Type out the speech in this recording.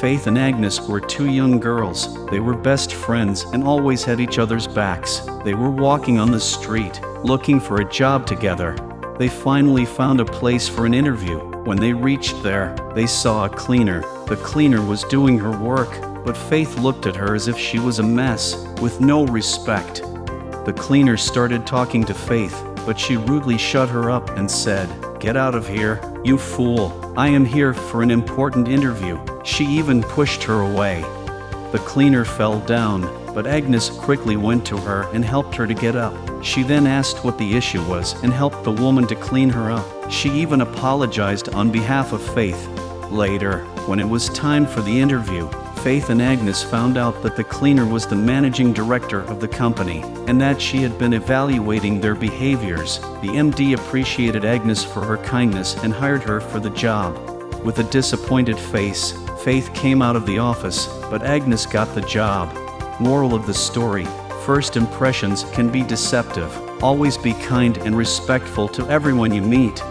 Faith and Agnes were two young girls. They were best friends and always had each other's backs. They were walking on the street, looking for a job together. They finally found a place for an interview. When they reached there, they saw a cleaner. The cleaner was doing her work, but Faith looked at her as if she was a mess, with no respect. The cleaner started talking to Faith, but she rudely shut her up and said, Get out of here, you fool. I am here for an important interview. She even pushed her away. The cleaner fell down, but Agnes quickly went to her and helped her to get up. She then asked what the issue was and helped the woman to clean her up. She even apologized on behalf of Faith. Later, when it was time for the interview, Faith and Agnes found out that the cleaner was the managing director of the company and that she had been evaluating their behaviors. The MD appreciated Agnes for her kindness and hired her for the job. With a disappointed face, Faith came out of the office, but Agnes got the job. Moral of the story First impressions can be deceptive. Always be kind and respectful to everyone you meet.